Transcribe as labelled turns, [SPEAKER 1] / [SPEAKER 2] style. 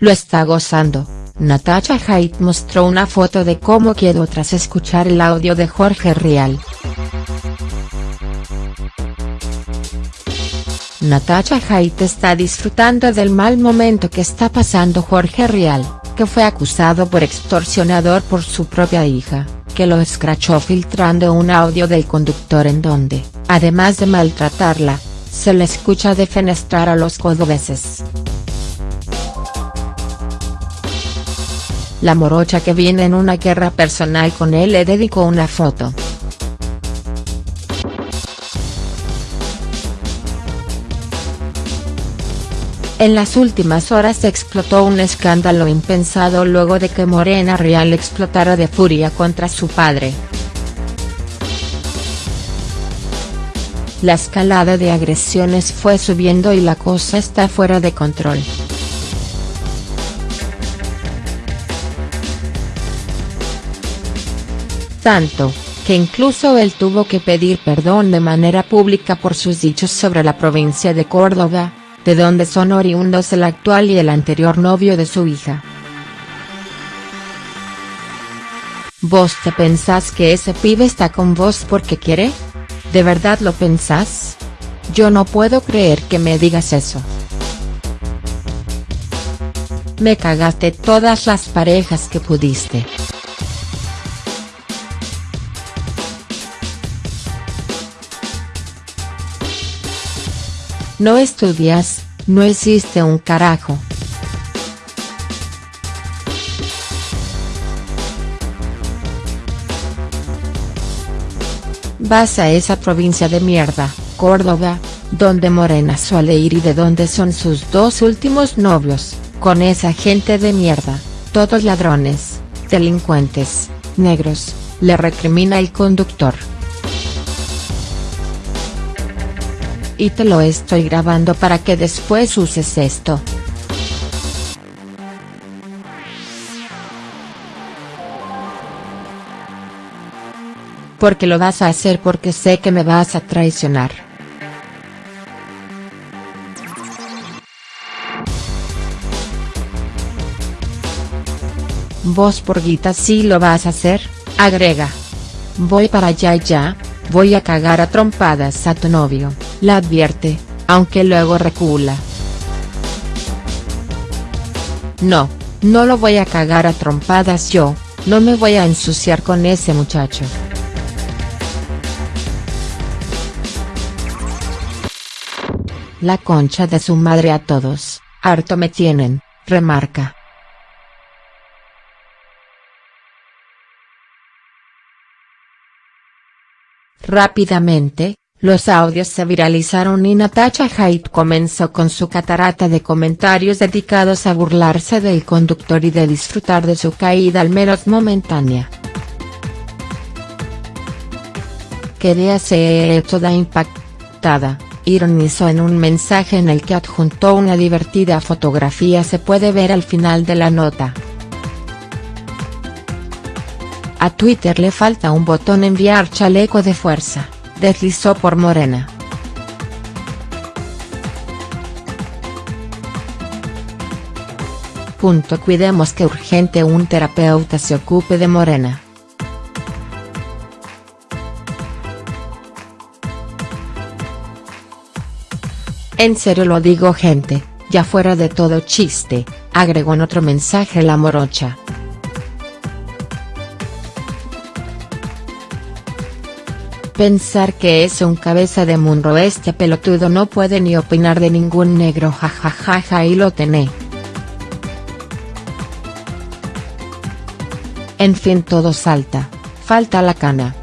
[SPEAKER 1] lo está gozando. Natasha Haidt mostró una foto de cómo quedó tras escuchar el audio de Jorge Rial. Natasha Haidt está disfrutando del mal momento que está pasando Jorge Rial, que fue acusado por extorsionador por su propia hija, que lo escrachó filtrando un audio del conductor en donde, además de maltratarla, se le escucha defenestrar a los cordobeses. La morocha que viene en una guerra personal con él le dedicó una foto. En las últimas horas explotó un escándalo impensado luego de que Morena Real explotara de furia contra su padre. La escalada de agresiones fue subiendo y la cosa está fuera de control. Tanto, que incluso él tuvo que pedir perdón de manera pública por sus dichos sobre la provincia de Córdoba, de donde son oriundos el actual y el anterior novio de su hija. ¿Vos te pensás que ese pibe está con vos porque quiere? ¿De verdad lo pensás? Yo no puedo creer que me digas eso. Me cagaste todas las parejas que pudiste. No estudias, no existe un carajo. Vas a esa provincia de mierda, Córdoba, donde Morena suele ir y de donde son sus dos últimos novios, con esa gente de mierda, todos ladrones, delincuentes, negros, le recrimina el conductor. Y te lo estoy grabando para que después uses esto. Porque lo vas a hacer porque sé que me vas a traicionar. Vos por guita sí lo vas a hacer, agrega. Voy para allá ya, voy a cagar a trompadas a tu novio la advierte, aunque luego recula. No, no lo voy a cagar a trompadas yo, no me voy a ensuciar con ese muchacho. La concha de su madre a todos, harto me tienen, remarca. Rápidamente, los audios se viralizaron y Natasha Haidt comenzó con su catarata de comentarios dedicados a burlarse del conductor y de disfrutar de su caída al menos momentánea. Quería ser toda impactada, ironizó en un mensaje en el que adjuntó una divertida fotografía se puede ver al final de la nota. A Twitter le falta un botón enviar chaleco de fuerza deslizó por Morena. Punto Cuidemos que urgente un terapeuta se ocupe de Morena. En serio lo digo gente, ya fuera de todo chiste, agregó en otro mensaje la morocha. Pensar que es un cabeza de munro este pelotudo no puede ni opinar de ningún negro jajajaja y lo tené. En fin todo salta, falta la cana.